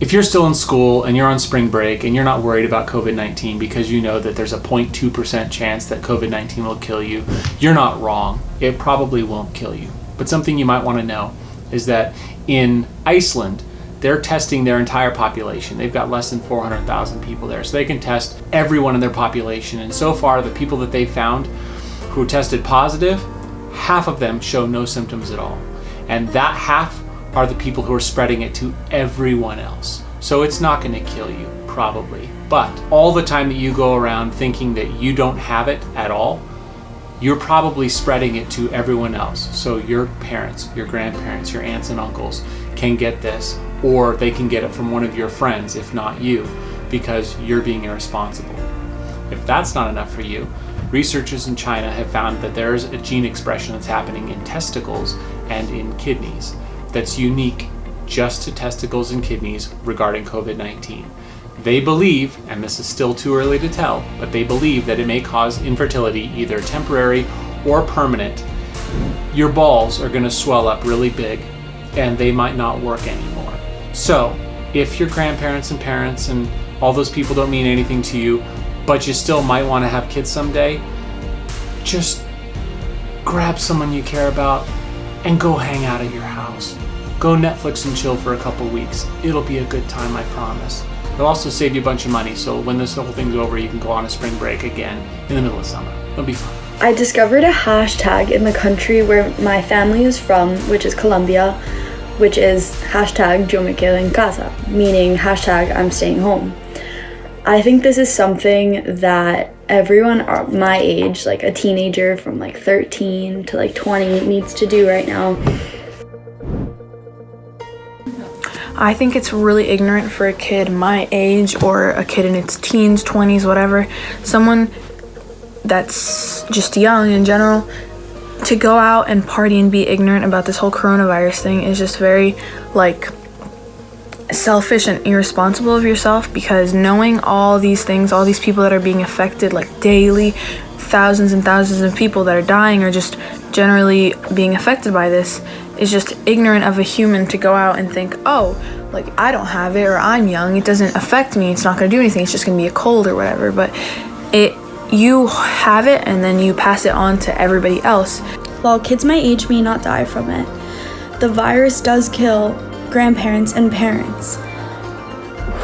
if you're still in school and you're on spring break and you're not worried about COVID 19 because you know that there's a 0.2% chance that COVID 19 will kill you, you're not wrong. It probably won't kill you. But something you might want to know is that in Iceland, they're testing their entire population. They've got less than 400,000 people there. So they can test everyone in their population. And so far, the people that they found who tested positive, half of them show no symptoms at all. And that half are the people who are spreading it to everyone else. So it's not going to kill you, probably. But all the time that you go around thinking that you don't have it at all, you're probably spreading it to everyone else. So your parents, your grandparents, your aunts and uncles can get this, or they can get it from one of your friends, if not you, because you're being irresponsible. If that's not enough for you, researchers in China have found that there's a gene expression that's happening in testicles and in kidneys that's unique just to testicles and kidneys regarding COVID-19. They believe, and this is still too early to tell, but they believe that it may cause infertility, either temporary or permanent. Your balls are going to swell up really big and they might not work anymore. So, if your grandparents and parents and all those people don't mean anything to you, but you still might want to have kids someday, just grab someone you care about and go hang out at your house. Go Netflix and chill for a couple weeks. It'll be a good time, I promise. It'll also save you a bunch of money, so when this whole thing's over, you can go on a spring break again in the middle of summer. It'll be fun. I discovered a hashtag in the country where my family is from, which is Colombia, which is hashtag yo me quedo en casa, meaning hashtag I'm staying home. I think this is something that everyone my age, like a teenager from like 13 to like 20 needs to do right now. I think it's really ignorant for a kid my age or a kid in its teens, 20s, whatever, someone that's just young in general, to go out and party and be ignorant about this whole coronavirus thing is just very, like, selfish and irresponsible of yourself because knowing all these things, all these people that are being affected, like daily, thousands and thousands of people that are dying or just generally being affected by this is just ignorant of a human to go out and think, oh, like I don't have it or I'm young, it doesn't affect me, it's not gonna do anything, it's just gonna be a cold or whatever. But it you have it and then you pass it on to everybody else. While kids my age may not die from it, the virus does kill grandparents and parents.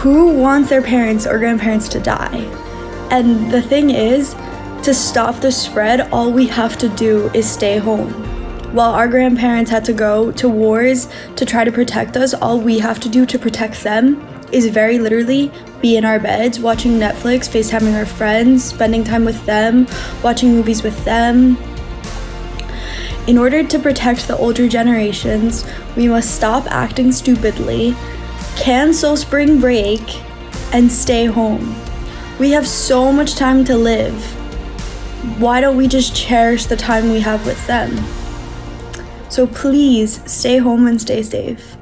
Who wants their parents or grandparents to die? And the thing is, to stop the spread, all we have to do is stay home. While our grandparents had to go to wars to try to protect us, all we have to do to protect them is very literally be in our beds, watching Netflix, FaceTiming our friends, spending time with them, watching movies with them. In order to protect the older generations, we must stop acting stupidly, cancel spring break, and stay home. We have so much time to live why don't we just cherish the time we have with them? So please stay home and stay safe.